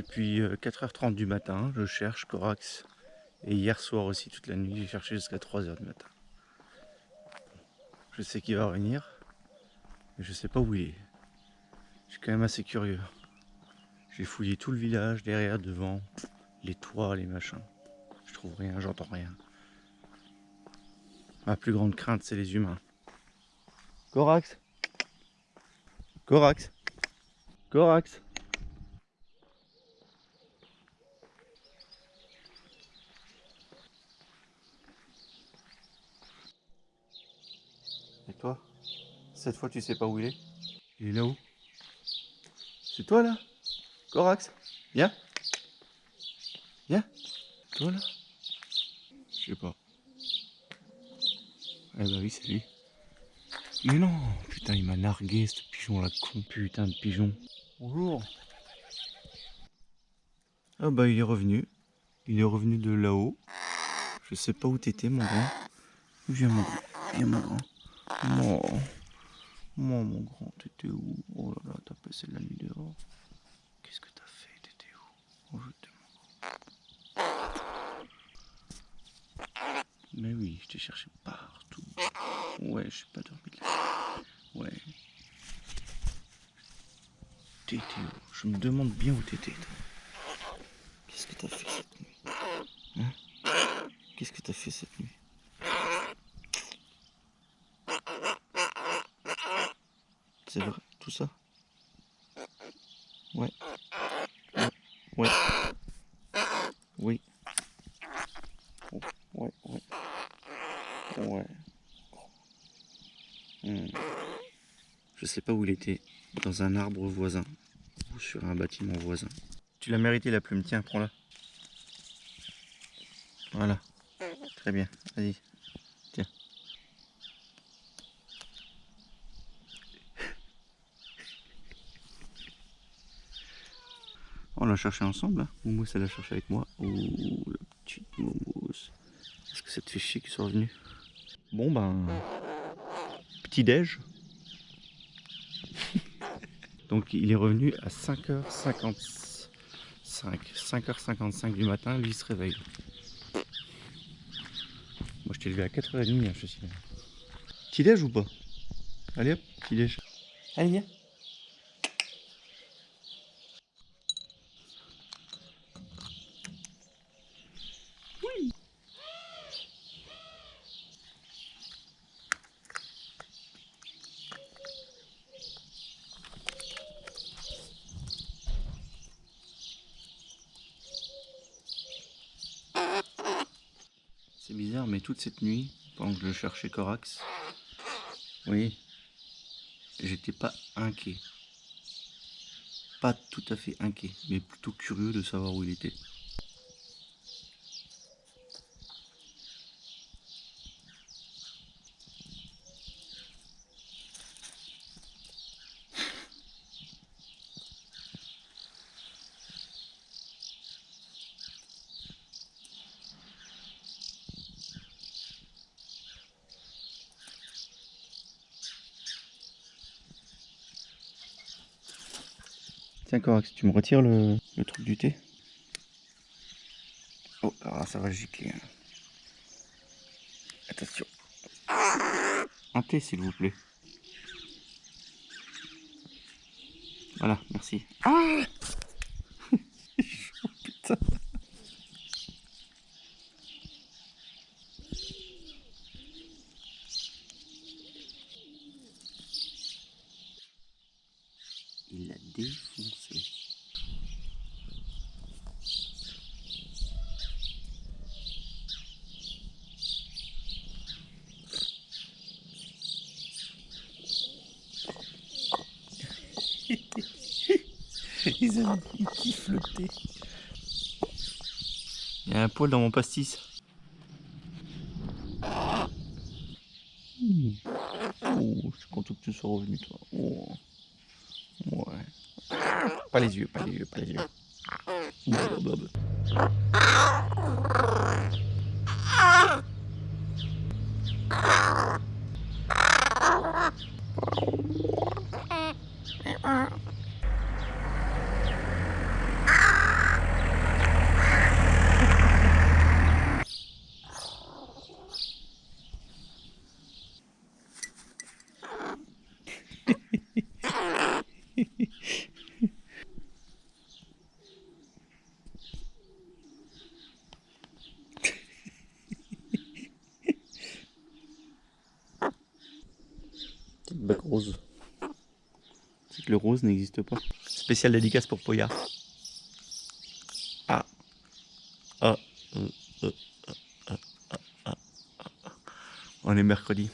Depuis 4h30 du matin, je cherche Corax. Et hier soir aussi, toute la nuit, j'ai cherché jusqu'à 3h du matin. Je sais qu'il va revenir, mais je sais pas où il est. Je suis quand même assez curieux. J'ai fouillé tout le village, derrière, devant, les toits, les machins. Je trouve rien, j'entends rien. Ma plus grande crainte, c'est les humains. Corax? Corax? Corax Et toi Cette fois, tu sais pas où il est Il est là-haut C'est toi, là? Corax? Viens Viens Toi, là? Je sais pas. Eh bah oui, c'est lui. Mais non Putain, il m'a nargué, ce pigeon, là, con. Putain de pigeon. Bonjour Ah bah, il est revenu. Il est revenu de là-haut. Je sais pas où t'étais, mon grand. Viens, mon grand. Viens, mon grand. Non. Moi, mon grand, t'étais où? Oh là là, t'as passé la nuit dehors. Qu'est-ce que t'as fait? T'étais où? Oh, je Mais oui, je t'ai cherché partout. Ouais, je suis pas dormi là. Ouais. T'étais où? Je me demande bien où t'étais. Qu'est-ce que t'as fait cette nuit? Hein? Qu'est-ce que t'as fait cette nuit? C'est vrai, tout ça Ouais. Ouais. Oui. Ouais, ouais. Ouais. Hmm. Je sais pas où il était. Dans un arbre voisin. Ou sur un bâtiment voisin. Tu l'as mérité la plume, tiens, prends-la. Voilà. Très bien, vas-y. On l'a cherché ensemble. Hein. Moumous, elle l'a cherché avec moi. Oh, la petite Moumous. Est-ce que ça te fait chier qu'ils soient revenus? Bon, ben. Petit déj. Donc, il est revenu à 5h55. 5h55 du matin, lui il se réveille. Moi, je t'ai levé à 4h30, hein, je suis Petit déj ou pas? Allez hop, petit déj. Allez, viens. C'est bizarre, mais toute cette nuit, pendant que je cherchais Corax, oui, j'étais pas inquiet. Pas tout à fait inquiet, mais plutôt curieux de savoir où il était. Tiens Corax, tu me retires le, truc du thé Oh, ça va gicler. Hein. Attention. Un thé s'il vous plaît. Voilà, merci. Ah Putain Il l'a défoncé. ils, aiment, ils kiffent le thé. Il y a un poil dans mon pastis. Mmh. Oh, je suis content que tu sois revenu toi. Oh. Ouais. Pas les yeux, pas les yeux, pas les yeux. Rose. C'est que le rose n'existe pas. Spécial dédicace pour Poyard. Ah. Ah. Euh, euh, ah, ah, ah, ah. On est mercredi.